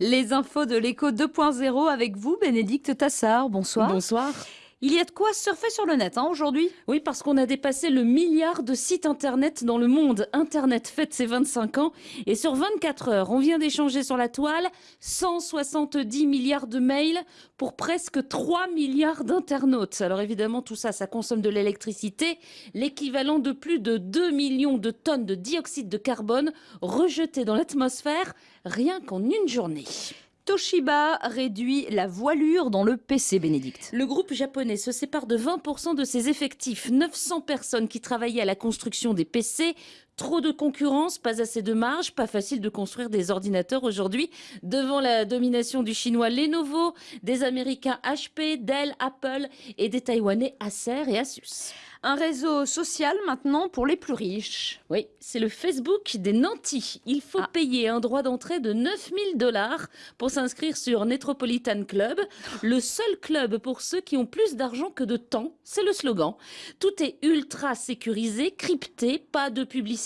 Les infos de l'écho 2.0 avec vous, Bénédicte Tassard. Bonsoir. Bonsoir. Il y a de quoi surfer sur le net hein, aujourd'hui? Oui, parce qu'on a dépassé le milliard de sites internet dans le monde. Internet fête ses 25 ans et sur 24 heures, on vient d'échanger sur la toile 170 milliards de mails pour presque 3 milliards d'internautes. Alors évidemment, tout ça, ça consomme de l'électricité, l'équivalent de plus de 2 millions de tonnes de dioxyde de carbone rejetées dans l'atmosphère rien qu'en une journée. Toshiba réduit la voilure dans le PC, Bénédicte. Le groupe japonais se sépare de 20% de ses effectifs. 900 personnes qui travaillaient à la construction des PC. Trop de concurrence, pas assez de marge, pas facile de construire des ordinateurs aujourd'hui devant la domination du chinois Lenovo, des américains HP, Dell, Apple et des taïwanais Acer et Asus. Un réseau social maintenant pour les plus riches. Oui, c'est le Facebook des nantis. Il faut ah. payer un droit d'entrée de 9000 dollars pour s'inscrire sur Metropolitan Club, le seul club pour ceux qui ont plus d'argent que de temps. C'est le slogan. Tout est ultra sécurisé, crypté, pas de publicité.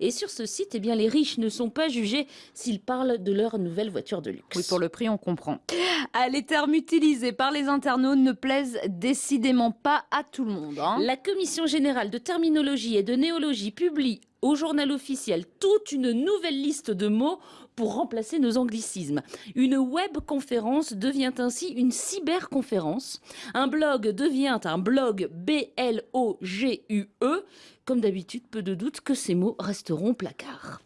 Et sur ce site, eh bien, les riches ne sont pas jugés s'ils parlent de leur nouvelle voiture de luxe. Oui, pour le prix, on comprend. Ah, les termes utilisés par les internautes ne plaisent décidément pas à tout le monde. Hein. La Commission générale de terminologie et de néologie publie au journal officiel toute une nouvelle liste de mots pour remplacer nos anglicismes. Une web conférence devient ainsi une cyberconférence. Un blog devient un blog B-L-O-G-U-E. Comme d'habitude, peu de doute que ces mots resteront placards.